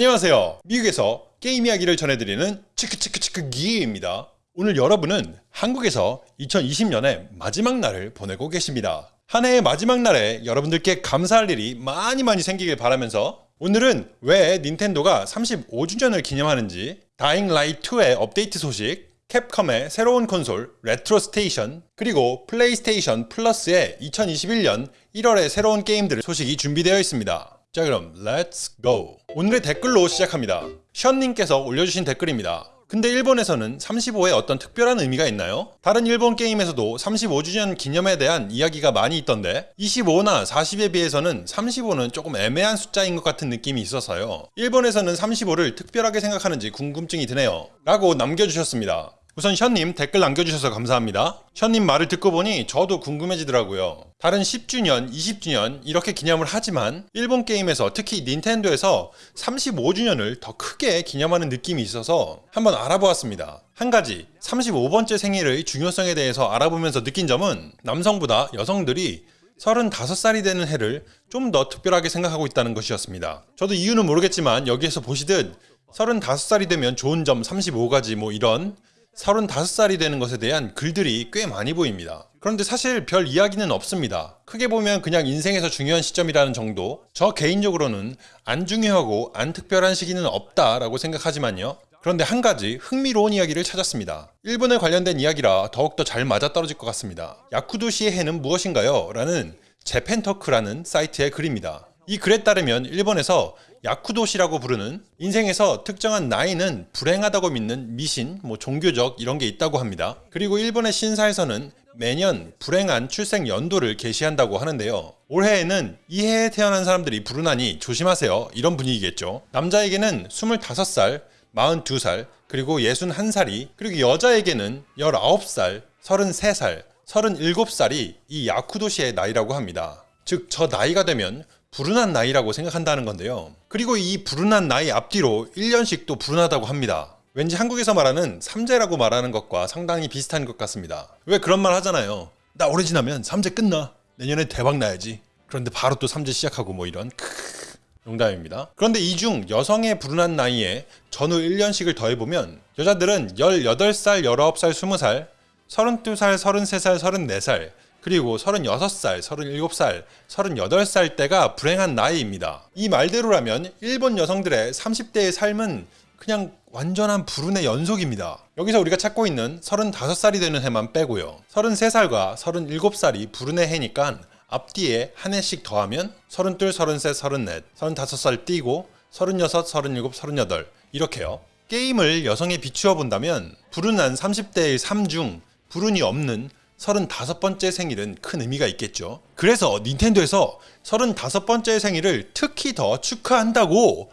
안녕하세요. 미국에서 게임 이야기를 전해드리는 치크치크치크 기입니다. 오늘 여러분은 한국에서 2020년의 마지막 날을 보내고 계십니다. 한 해의 마지막 날에 여러분들께 감사할 일이 많이 많이 생기길 바라면서 오늘은 왜 닌텐도가 35주년을 기념하는지 다잉 라이트 2의 업데이트 소식 캡콤의 새로운 콘솔 레트로 스테이션 그리고 플레이스테이션 플러스의 2021년 1월의 새로운 게임들 소식이 준비되어 있습니다. 자 그럼 Let's go! 오늘의 댓글로 시작합니다. 션님께서 올려주신 댓글입니다. 근데 일본에서는 35에 어떤 특별한 의미가 있나요? 다른 일본 게임에서도 35주년 기념에 대한 이야기가 많이 있던데 25나 40에 비해서는 35는 조금 애매한 숫자인 것 같은 느낌이 있어서요. 일본에서는 35를 특별하게 생각하는지 궁금증이 드네요. 라고 남겨주셨습니다. 우선 션님 댓글 남겨주셔서 감사합니다. 션님 말을 듣고 보니 저도 궁금해지더라고요. 다른 10주년, 20주년 이렇게 기념을 하지만 일본 게임에서 특히 닌텐도에서 35주년을 더 크게 기념하는 느낌이 있어서 한번 알아보았습니다. 한 가지 35번째 생일의 중요성에 대해서 알아보면서 느낀 점은 남성보다 여성들이 35살이 되는 해를 좀 더 특별하게 생각하고 있다는 것이었습니다. 저도 이유는 모르겠지만 여기에서 보시듯 35살이 되면 좋은 점 35가지 뭐 이런 35살이 되는 것에 대한 글들이 꽤 많이 보입니다. 그런데 사실 별 이야기는 없습니다. 크게 보면 그냥 인생에서 중요한 시점이라는 정도 저 개인적으로는 안 중요하고 안 특별한 시기는 없다라고 생각하지만요. 그런데 한 가지 흥미로운 이야기를 찾았습니다. 일본에 관련된 이야기라 더욱더 잘 맞아떨어질 것 같습니다. 야쿠도시의 해는 무엇인가요? 라는 제펜터크라는 사이트의 글입니다. 이 글에 따르면 일본에서 야쿠도시라고 부르는 인생에서 특정한 나이는 불행하다고 믿는 미신, 뭐 종교적 이런 게 있다고 합니다. 그리고 일본의 신사에서는 매년 불행한 출생 연도를 게시한다고 하는데요. 올해에는 이 해에 태어난 사람들이 불운하니 조심하세요. 이런 분위기겠죠. 남자에게는 25살, 42살, 그리고 61살이, 그리고 여자에게는 19살, 33살, 37살이 이 야쿠도시의 나이라고 합니다. 즉, 저 나이가 되면 불운한 나이라고 생각한다는 건데요. 그리고 이 불운한 나이 앞뒤로 1년씩 또 불운하다고 합니다. 왠지 한국에서 말하는 삼재라고 말하는 것과 상당히 비슷한 것 같습니다. 왜 그런 말 하잖아요. 나 오래 지나면 삼재 끝나. 내년에 대박 나야지. 그런데 바로 또 삼재 시작하고 뭐 이런 크으 농담입니다. 그런데 이 중 여성의 불운한 나이에 전후 1년씩을 더해보면 여자들은 18살, 19살, 20살, 32살, 33살, 34살, 그리고 36살, 37살, 38살 때가 불행한 나이입니다. 이 말대로라면 일본 여성들의 30대의 삶은 그냥 완전한 불운의 연속입니다. 여기서 우리가 찾고 있는 35살이 되는 해만 빼고요. 33살과 37살이 불운의 해니까 앞뒤에 한 해씩 더하면 32, 33, 34, 35살 띄고 36, 37, 38 이렇게요. 게임을 여성에 비추어 본다면 불운한 30대의 삶 중 불운이 없는 35번째 생일은 큰 의미가 있겠죠. 그래서 닌텐도에서 35번째 생일을 특히 더 축하한다고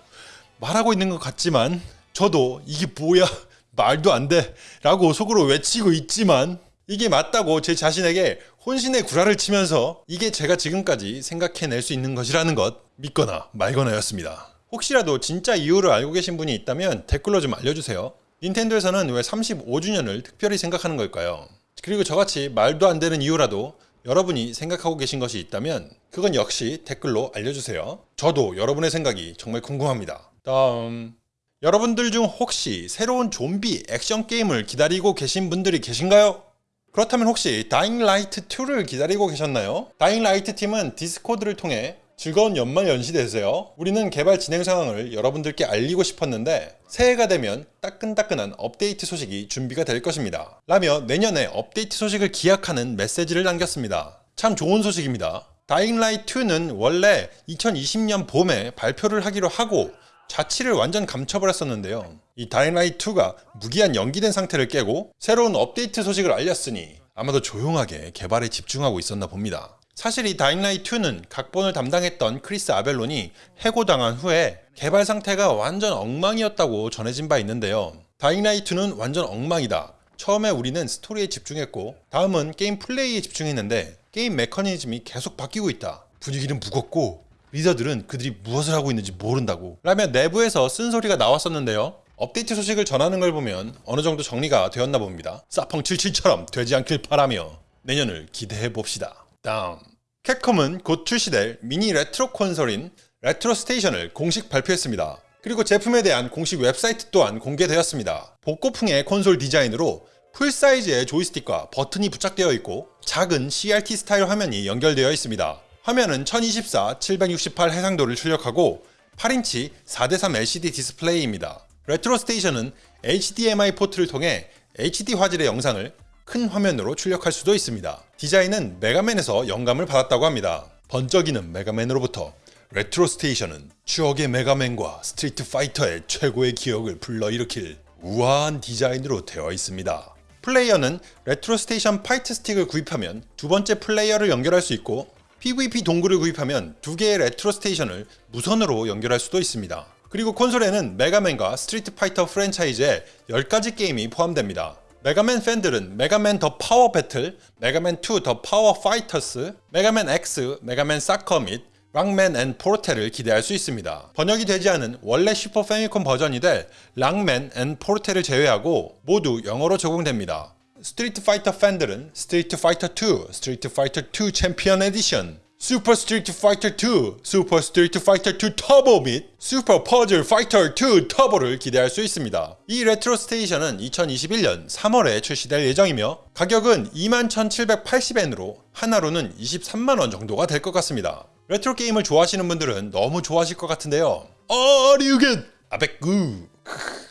말하고 있는 것 같지만 저도 이게 뭐야 말도 안 돼 라고 속으로 외치고 있지만 이게 맞다고 제 자신에게 혼신의 구라를 치면서 이게 제가 지금까지 생각해낼 수 있는 것이라는 것 믿거나 말거나였습니다. 혹시라도 진짜 이유를 알고 계신 분이 있다면 댓글로 좀 알려주세요. 닌텐도에서는 왜 35주년을 특별히 생각하는 걸까요? 그리고 저같이 말도 안 되는 이유라도 여러분이 생각하고 계신 것이 있다면 그건 역시 댓글로 알려주세요. 저도 여러분의 생각이 정말 궁금합니다. 다음 여러분들 중 혹시 새로운 좀비 액션 게임을 기다리고 계신 분들이 계신가요? 그렇다면 혹시 다잉 라이트 2를 기다리고 계셨나요? 다잉 라이트 팀은 디스코드를 통해 즐거운 연말 연시 되세요. 우리는 개발 진행 상황을 여러분들께 알리고 싶었는데 새해가 되면 따끈따끈한 업데이트 소식이 준비가 될 것입니다. 라며 내년에 업데이트 소식을 기약하는 메시지를 남겼습니다. 참 좋은 소식입니다. 다잉라이트 2는 원래 2020년 봄에 발표를 하기로 하고 자취를 완전 감춰버렸었는데요. 이 다잉라이트 2가 무기한 연기된 상태를 깨고 새로운 업데이트 소식을 알렸으니 아마도 조용하게 개발에 집중하고 있었나 봅니다. 사실 이 다잉라이트2는 각본을 담당했던 크리스 아벨론이 해고당한 후에 개발 상태가 완전 엉망이었다고 전해진 바 있는데요. 다잉라이트2는 완전 엉망이다. 처음에 우리는 스토리에 집중했고 다음은 게임 플레이에 집중했는데 게임 메커니즘이 계속 바뀌고 있다. 분위기는 무겁고 리더들은 그들이 무엇을 하고 있는지 모른다고 라며 내부에서 쓴소리가 나왔었는데요. 업데이트 소식을 전하는 걸 보면 어느 정도 정리가 되었나 봅니다. 사펑77처럼 되지 않길 바라며 내년을 기대해 봅시다. 다음 캡콤은 곧 출시될 미니 레트로 콘솔인 레트로 스테이션을 공식 발표했습니다. 그리고 제품에 대한 공식 웹사이트 또한 공개되었습니다. 복고풍의 콘솔 디자인으로 풀 사이즈의 조이스틱과 버튼이 부착되어 있고 작은 CRT 스타일 화면이 연결되어 있습니다. 화면은 1024, 768 해상도를 출력하고 8인치 4대3 LCD 디스플레이입니다. 레트로 스테이션은 HDMI 포트를 통해 HD 화질의 영상을 큰 화면으로 출력할 수도 있습니다. 디자인은 메가맨에서 영감을 받았다고 합니다. 번쩍이는 메가맨으로부터 레트로 스테이션은 추억의 메가맨과 스트리트 파이터의 최고의 기억을 불러일으킬 우아한 디자인으로 되어 있습니다. 플레이어는 레트로 스테이션 파이트 스틱을 구입하면 두 번째 플레이어를 연결할 수 있고 PVP 동글을 구입하면 두 개의 레트로 스테이션을 무선으로 연결할 수도 있습니다. 그리고 콘솔에는 메가맨과 스트리트 파이터 프랜차이즈의 10가지 게임이 포함됩니다. 메가맨 팬들은 메가맨 더 파워 배틀, 메가맨 2 더 파워 파이터스, 메가맨 X, 메가맨 사커 및 록맨 앤 포르테를 기대할 수 있습니다. 번역이 되지 않은 원래 슈퍼 패미콘 버전이 될 록맨 앤 포르테를 제외하고 모두 영어로 적용됩니다. 스트리트 파이터 팬들은 스트리트 파이터 2, 스트리트 파이터 2 챔피언 에디션, 슈퍼 스트리트 파이터 2, 슈퍼 스트리트 파이터 2 터보 및 슈퍼 퍼즐 파이터 2 터보를 기대할 수 있습니다. 이 레트로 스테이션은 2021년 3월에 출시될 예정이며 가격은 21,780엔으로 한화로는 23만원 정도가 될 것 같습니다. 레트로 게임을 좋아하시는 분들은 너무 좋아하실 것 같은데요. 어리우겐 아베꾸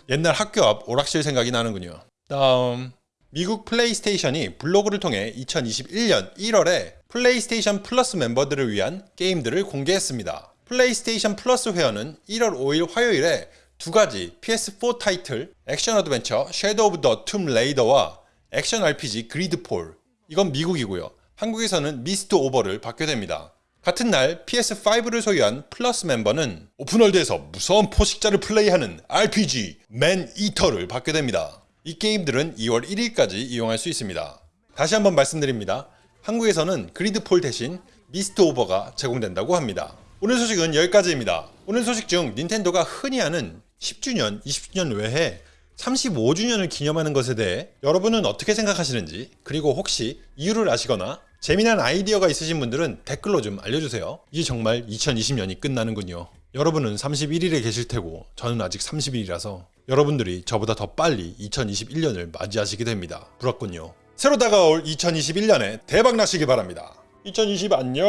옛날 학교 앞 오락실 생각이 나는군요. 다음 미국 PlayStation이 블로그를 통해 2021년 1월에 PlayStation Plus 멤버들을 위한 게임들을 공개했습니다. PlayStation Plus 회원은 1월 5일 화요일에 두 가지 PS4 타이틀 액션 어드벤처 Shadow of the Tomb Raider와 액션 RPG GreedFall 이건 미국이고요. 한국에서는 Mistover를 받게 됩니다. 같은 날 PS5를 소유한 플러스 멤버는 open world에서 무서운 포식자를 플레이하는 RPG Maneater를 받게 됩니다. 이 게임들은 2월 1일까지 이용할 수 있습니다. 다시 한번 말씀드립니다. 한국에서는 그리드폴 대신 미스트 오버가 제공된다고 합니다. 오늘 소식은 여기까지입니다. 오늘 소식 중 닌텐도가 흔히 하는 10주년, 20주년 외에 35주년을 기념하는 것에 대해 여러분은 어떻게 생각하시는지 그리고 혹시 이유를 아시거나 재미난 아이디어가 있으신 분들은 댓글로 좀 알려주세요. 이제 정말 2020년이 끝나는군요. 여러분은 31일에 계실 테고 저는 아직 30일이라서 여러분들이 저보다 더 빨리 2021년을 맞이하시게 됩니다. 부럽군요. 새로 다가올 2021년에 대박 나시길 바랍니다. 2020 안녕.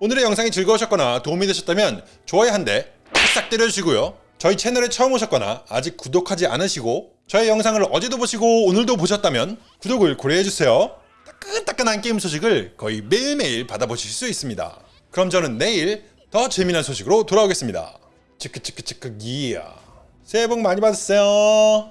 오늘의 영상이 즐거우셨거나 도움이 되셨다면 좋아요 한 대 싹 때려주시고요. 저희 채널에 처음 오셨거나 아직 구독하지 않으시고 저의 영상을 어제도 보시고 오늘도 보셨다면 구독을 고려해주세요. 따끈따끈한 게임 소식을 거의 매일매일 받아보실 수 있습니다. 그럼 저는 내일 더 재미난 소식으로 돌아오겠습니다. 치크치크치크 기야. 새해 복 많이 받으세요.